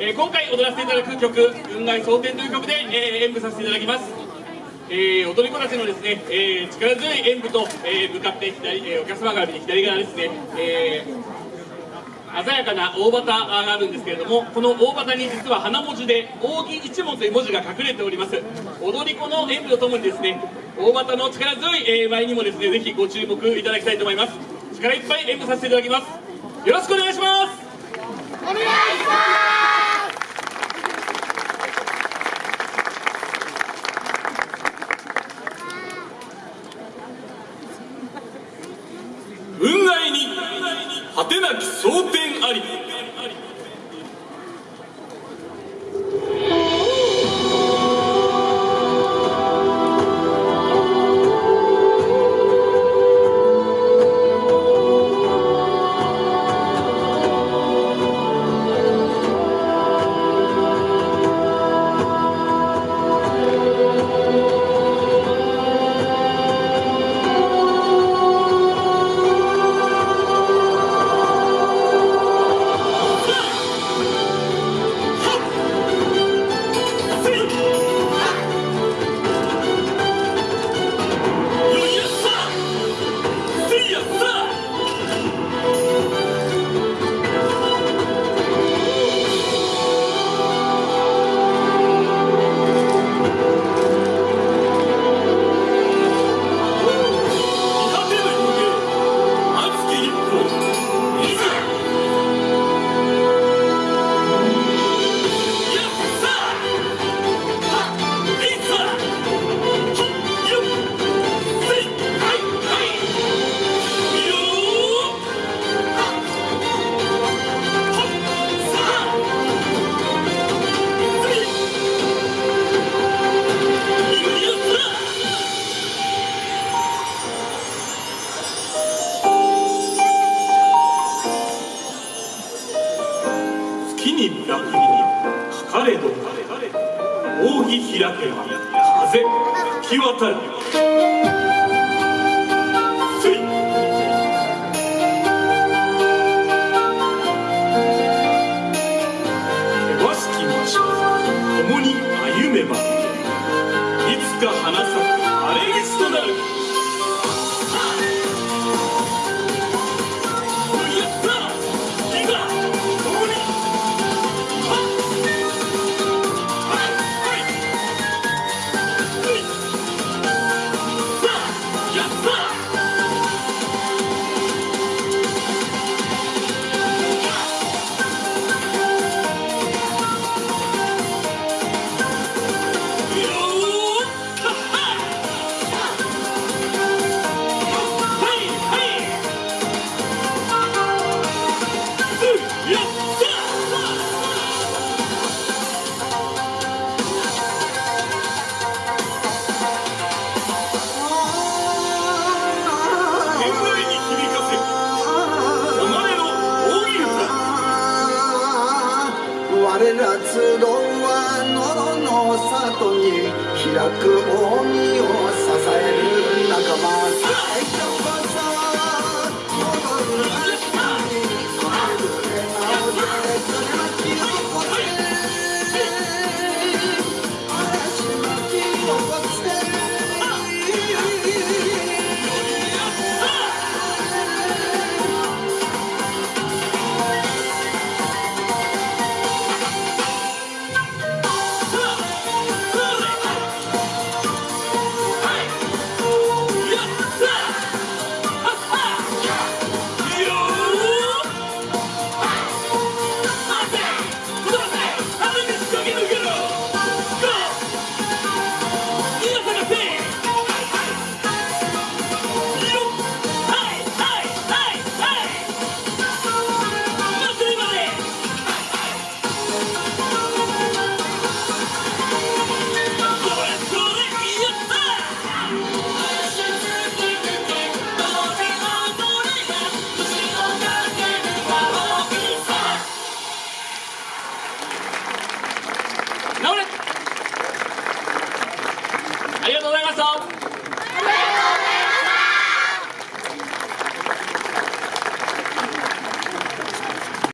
えー、今回踊らせていただく曲「雲外蒼天」という曲で、えー、演舞させていただきます、えー、踊り子たちのですね、えー、力強い演舞と、えー、向かって左、えー、お客様から見て左側ですね、えー、鮮やかな大旗があるんですけれどもこの大旗に実は花文字で「扇一文」という文字が隠れております。踊り子の演舞とともにですね大旗の力強い、え、舞にもですねぜひご注目いただきたいと思います。力いっぱい演舞させていただきます。よろしくお願いしますお願いします運外に果てなき争点あり。風吹き渡る共に歩めばいつか花咲く鉄道は野呂の里に開く扇を支える仲間。